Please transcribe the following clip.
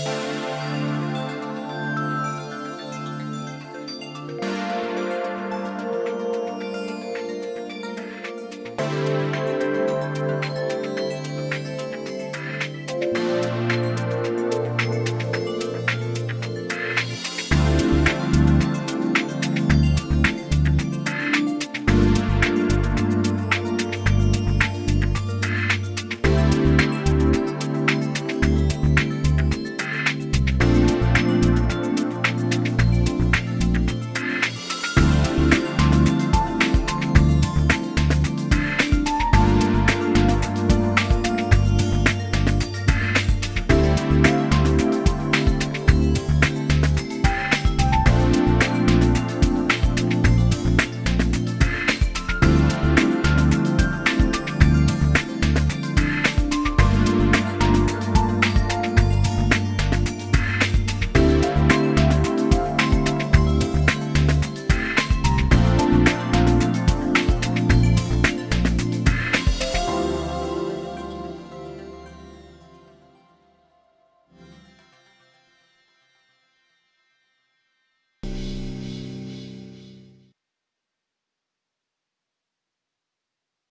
you